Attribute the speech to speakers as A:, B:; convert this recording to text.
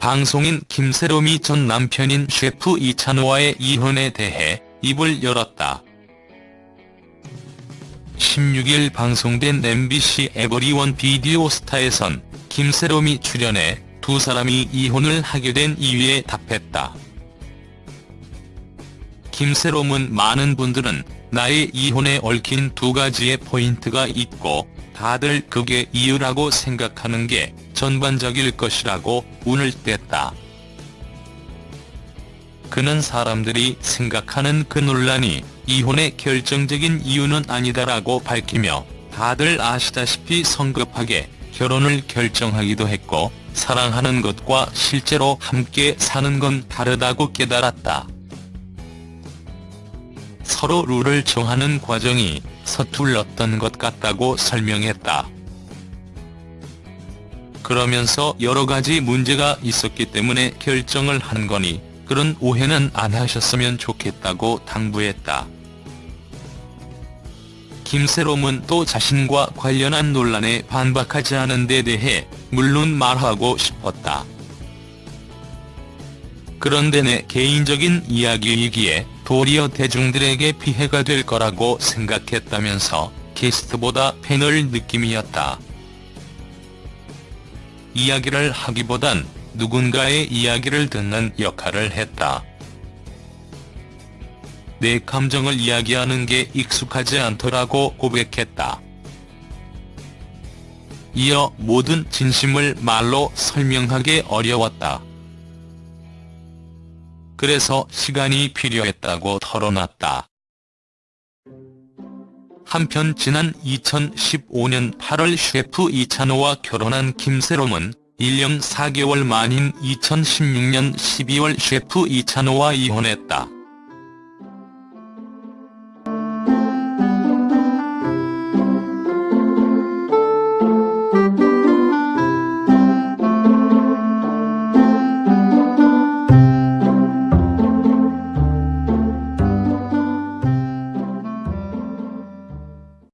A: 방송인 김세롬이 전 남편인 셰프 이찬호와의 이혼에 대해 입을 열었다. 16일 방송된 MBC 에버리원 비디오스타에선 김세롬이 출연해 두 사람이 이혼을 하게 된 이유에 답했다. 김세롬은 많은 분들은 나의 이혼에 얽힌 두 가지의 포인트가 있고 다들 그게 이유라고 생각하는 게 전반적일 것이라고 운을 뗐다. 그는 사람들이 생각하는 그 논란이 이혼의 결정적인 이유는 아니다라고 밝히며 다들 아시다시피 성급하게 결혼을 결정하기도 했고 사랑하는 것과 실제로 함께 사는 건 다르다고 깨달았다. 서로 룰을 정하는 과정이 서툴렀던 것 같다고 설명했다. 그러면서 여러 가지 문제가 있었기 때문에 결정을 한 거니 그런 오해는 안 하셨으면 좋겠다고 당부했다. 김세롬은 또 자신과 관련한 논란에 반박하지 않은 데 대해 물론 말하고 싶었다. 그런데 내 개인적인 이야기이기에 도리어 대중들에게 피해가 될 거라고 생각했다면서 게스트보다 패널 느낌이었다. 이야기를 하기보단 누군가의 이야기를 듣는 역할을 했다. 내 감정을 이야기하는 게 익숙하지 않더라고 고백했다. 이어 모든 진심을 말로 설명하기 어려웠다. 그래서 시간이 필요했다고 털어놨다. 한편 지난 2015년 8월 셰프 이찬호와 결혼한 김세롬은 1년 4개월 만인 2016년 12월 셰프 이찬호와 이혼했다.